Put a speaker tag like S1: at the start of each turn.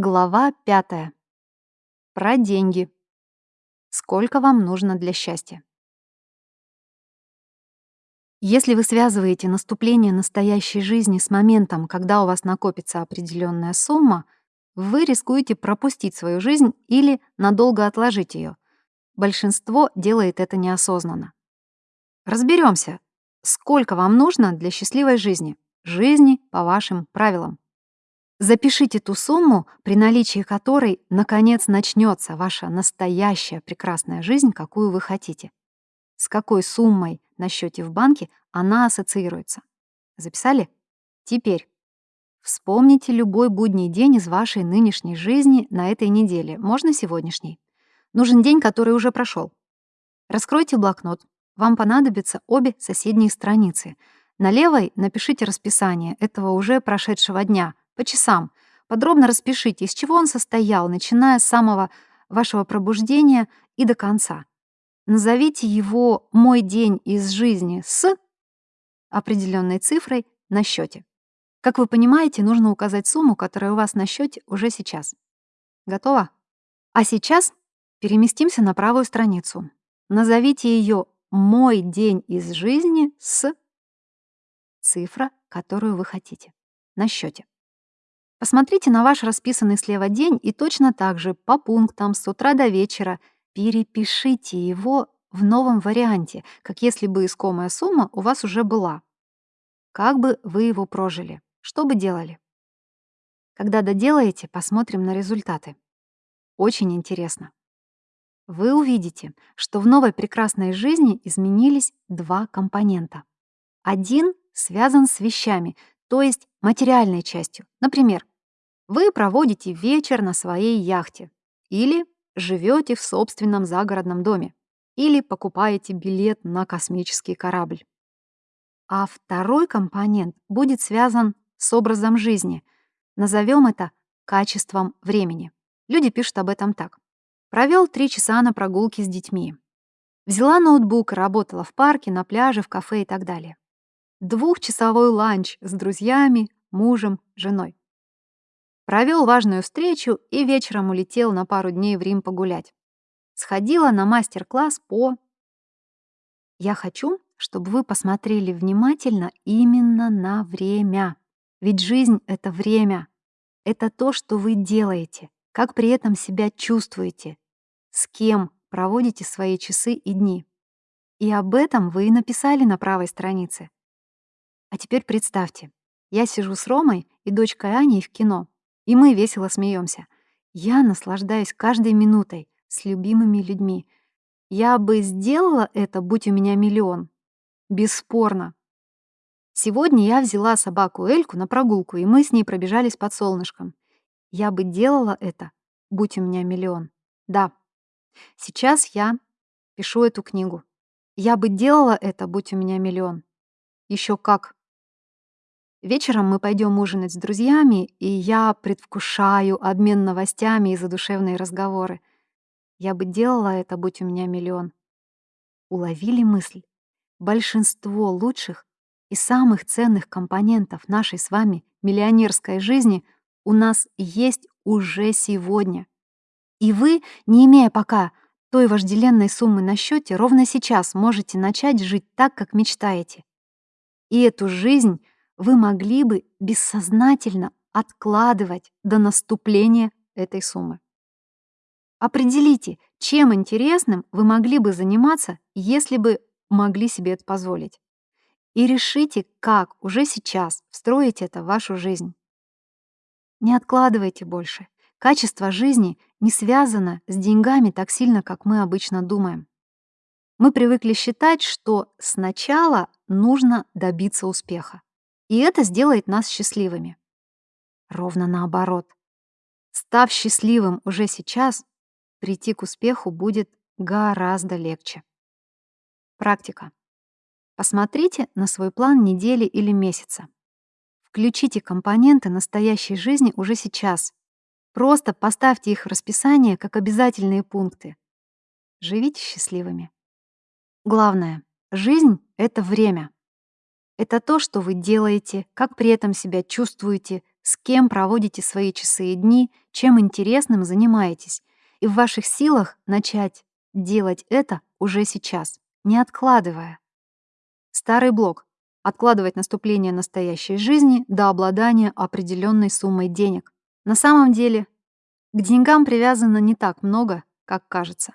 S1: Глава пятая. Про деньги. Сколько вам нужно для счастья? Если вы связываете наступление настоящей жизни с моментом, когда у вас накопится определенная сумма, вы рискуете пропустить свою жизнь или надолго отложить ее. Большинство делает это неосознанно. Разберемся, сколько вам нужно для счастливой жизни, жизни по вашим правилам. Запишите ту сумму, при наличии которой, наконец, начнется ваша настоящая прекрасная жизнь, какую вы хотите. С какой суммой на счете в банке она ассоциируется. Записали? Теперь вспомните любой будний день из вашей нынешней жизни на этой неделе, можно сегодняшний. Нужен день, который уже прошел. Раскройте блокнот. Вам понадобятся обе соседние страницы. На левой напишите расписание этого уже прошедшего дня, по часам. Подробно распишите, из чего он состоял, начиная с самого вашего пробуждения и до конца. Назовите его «Мой день из жизни» с определенной цифрой на счете. Как вы понимаете, нужно указать сумму, которая у вас на счете уже сейчас. Готово? А сейчас переместимся на правую страницу. Назовите ее «Мой день из жизни» с цифра, которую вы хотите, на счете. Посмотрите на ваш расписанный слева день и точно так же по пунктам с утра до вечера перепишите его в новом варианте, как если бы искомая сумма у вас уже была. Как бы вы его прожили? Что бы делали? Когда доделаете, посмотрим на результаты. Очень интересно. Вы увидите, что в новой прекрасной жизни изменились два компонента. Один связан с вещами, то есть материальной частью. Например, вы проводите вечер на своей яхте или живете в собственном загородном доме или покупаете билет на космический корабль. А второй компонент будет связан с образом жизни. Назовем это качеством времени. Люди пишут об этом так. Провел три часа на прогулке с детьми. Взяла ноутбук работала в парке, на пляже, в кафе и так далее. Двухчасовой ланч с друзьями, мужем, женой. Провел важную встречу и вечером улетел на пару дней в Рим погулять. Сходила на мастер-класс по... Я хочу, чтобы вы посмотрели внимательно именно на время. Ведь жизнь — это время. Это то, что вы делаете, как при этом себя чувствуете, с кем проводите свои часы и дни. И об этом вы и написали на правой странице. А теперь представьте, я сижу с Ромой и дочкой Аней в кино. И мы весело смеемся. Я наслаждаюсь каждой минутой с любимыми людьми. Я бы сделала это, будь у меня миллион. Бесспорно. Сегодня я взяла собаку Эльку на прогулку, и мы с ней пробежались под солнышком. Я бы делала это, будь у меня миллион. Да. Сейчас я пишу эту книгу. Я бы делала это, будь у меня миллион. Еще как. Вечером мы пойдем ужинать с друзьями, и я предвкушаю обмен новостями и задушевные разговоры. Я бы делала это, будь у меня миллион. Уловили мысль? Большинство лучших и самых ценных компонентов нашей с вами миллионерской жизни у нас есть уже сегодня. И вы, не имея пока той вожделенной суммы на счете, ровно сейчас можете начать жить так, как мечтаете. И эту жизнь — вы могли бы бессознательно откладывать до наступления этой суммы. Определите, чем интересным вы могли бы заниматься, если бы могли себе это позволить. И решите, как уже сейчас встроить это в вашу жизнь. Не откладывайте больше. Качество жизни не связано с деньгами так сильно, как мы обычно думаем. Мы привыкли считать, что сначала нужно добиться успеха. И это сделает нас счастливыми. Ровно наоборот. Став счастливым уже сейчас, прийти к успеху будет гораздо легче. Практика. Посмотрите на свой план недели или месяца. Включите компоненты настоящей жизни уже сейчас. Просто поставьте их в расписание как обязательные пункты. Живите счастливыми. Главное, жизнь — это время. Это то, что вы делаете, как при этом себя чувствуете, с кем проводите свои часы и дни, чем интересным занимаетесь. И в ваших силах начать делать это уже сейчас, не откладывая. Старый блок. Откладывать наступление настоящей жизни до обладания определенной суммой денег. На самом деле, к деньгам привязано не так много, как кажется.